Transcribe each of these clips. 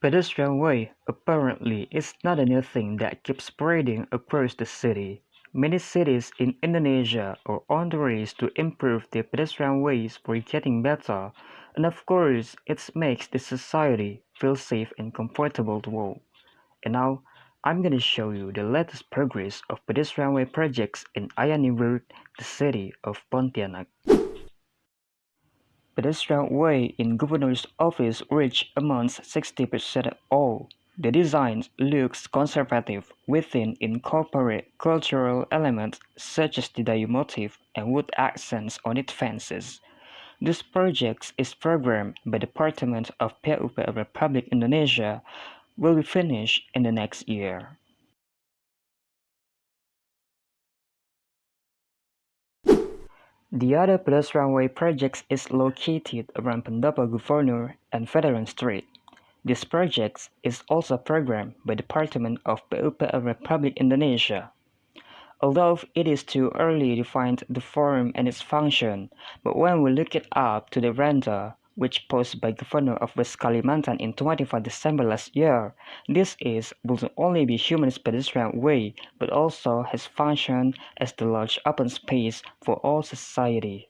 Pedestrian way apparently is not a new thing that keeps spreading across the city. Many cities in Indonesia are on the race to improve their pedestrian ways for getting better, and of course it makes the society feel safe and comfortable to walk. And now, I'm gonna show you the latest progress of pedestrian way projects in Ayani Road, the city of Pontianak. Pedestrian way in Governor's office reached amounts 60% at all. The design looks conservative within incorporate cultural elements such as the Dayak motif and wood accents on its fences. This project is programmed by the Department of PUPR Republic Indonesia will be finished in the next year. The other Plus way project is located around Pendopo Governor and Veteran Street. This project is also programmed by the Department of PUPR Republic Indonesia. Although it is too early to find the form and its function, but when we look it up to the render, which posted by Governor of West Kalimantan in 25 December last year. This is will not only be humanist pedestrian way, but also has functioned as the large open space for all society.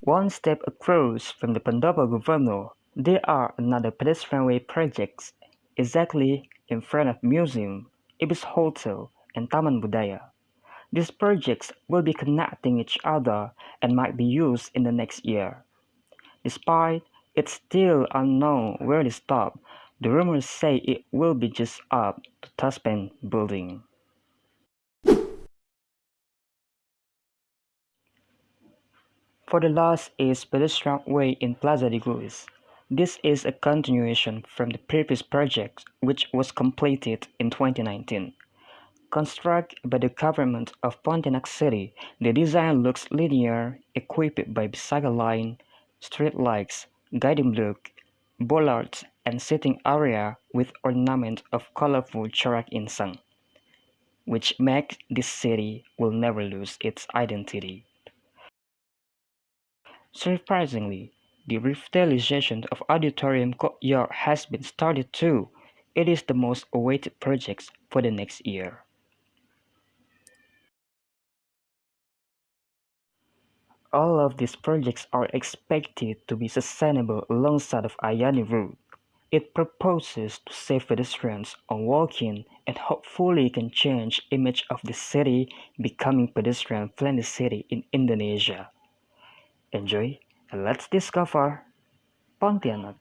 One step across from the Pendopo Governor, there are another pedestrian way projects exactly in front of museum, Ibis Hotel, and Taman Budaya. These projects will be connecting each other and might be used in the next year. Despite it's still unknown where to stop, the rumors say it will be just up to Taspen building. For the last is pedestrian way in Plaza Digulis. This is a continuation from the previous project which was completed in 2019. Constructed by the government of Pontianak City, the design looks linear, equipped by bicycle line, street lights, guiding block, bollards, and sitting area with ornament of colorful corak insang, which makes this city will never lose its identity. Surprisingly, the revitalization of Auditorium Courtyard has been started too. It is the most awaited project for the next year. All of these projects are expected to be sustainable alongside of Ayani Road. It proposes to save pedestrians on walking and hopefully can change image of the city becoming pedestrian-friendly city in Indonesia. Enjoy and let's discover Pontianak.